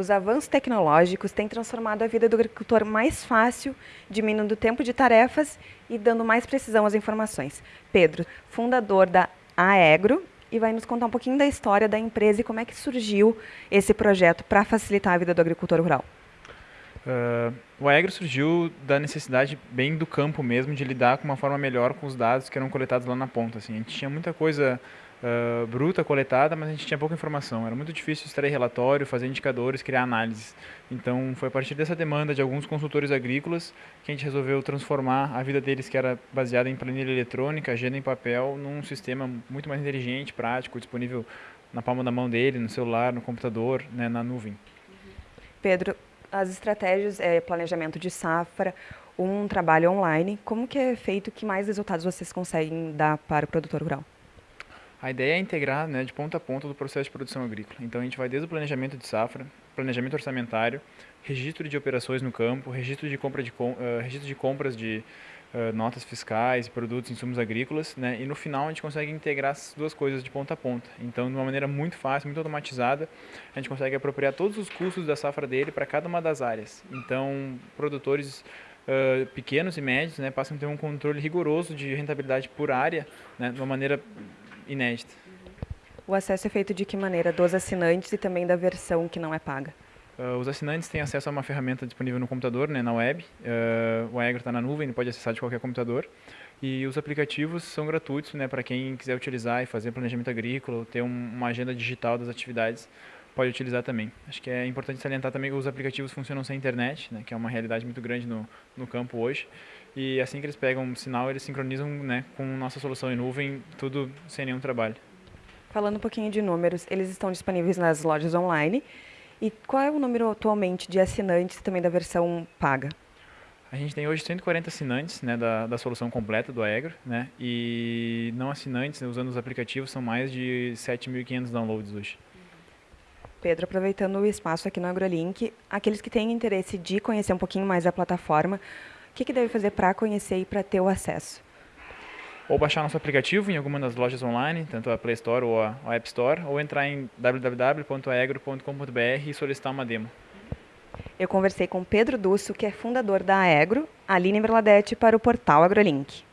Os avanços tecnológicos têm transformado a vida do agricultor mais fácil, diminuindo o tempo de tarefas e dando mais precisão às informações. Pedro, fundador da Aegro, e vai nos contar um pouquinho da história da empresa e como é que surgiu esse projeto para facilitar a vida do agricultor rural. Uh, o Aegro surgiu da necessidade bem do campo mesmo de lidar com uma forma melhor com os dados que eram coletados lá na ponta. Assim. A gente tinha muita coisa uh, bruta coletada, mas a gente tinha pouca informação. Era muito difícil extrair relatório, fazer indicadores, criar análises. Então, foi a partir dessa demanda de alguns consultores agrícolas que a gente resolveu transformar a vida deles, que era baseada em planilha eletrônica, agenda em papel, num sistema muito mais inteligente, prático, disponível na palma da mão dele, no celular, no computador, né, na nuvem. Pedro, as estratégias, é, planejamento de safra, um trabalho online, como que é feito, que mais resultados vocês conseguem dar para o produtor rural? A ideia é integrar né, de ponta a ponta do processo de produção agrícola. Então a gente vai desde o planejamento de safra, planejamento orçamentário, registro de operações no campo, registro de, compra de, uh, registro de compras de uh, notas fiscais, produtos, insumos agrícolas, né, e no final a gente consegue integrar essas duas coisas de ponta a ponta. Então de uma maneira muito fácil, muito automatizada, a gente consegue apropriar todos os custos da safra dele para cada uma das áreas. Então produtores Uh, pequenos e médios né, passam a ter um controle rigoroso de rentabilidade por área, né, de uma maneira inédita. O acesso é feito de que maneira? Dos assinantes e também da versão que não é paga? Uh, os assinantes têm acesso a uma ferramenta disponível no computador, né, na web. Uh, o Aegro está na nuvem, ele pode acessar de qualquer computador. E os aplicativos são gratuitos né, para quem quiser utilizar e fazer planejamento agrícola, ter um, uma agenda digital das atividades, pode utilizar também. Acho que é importante salientar também que os aplicativos funcionam sem internet, né, que é uma realidade muito grande no, no campo hoje. E assim que eles pegam um sinal, eles sincronizam né, com nossa solução em nuvem, tudo sem nenhum trabalho. Falando um pouquinho de números, eles estão disponíveis nas lojas online. E qual é o número atualmente de assinantes também da versão paga? A gente tem hoje 140 assinantes né, da, da solução completa do Aegro, né, e não assinantes, né, usando os aplicativos, são mais de 7.500 downloads hoje. Pedro, aproveitando o espaço aqui no AgroLink, aqueles que têm interesse de conhecer um pouquinho mais a plataforma, o que, que deve fazer para conhecer e para ter o acesso? Ou baixar nosso aplicativo em alguma das lojas online, tanto a Play Store ou a, App Store, ou entrar em www.aegro.com.br e solicitar uma demo. Eu conversei com Pedro Dusso, que é fundador da Aegro, Aline Berladete, para o portal AgroLink.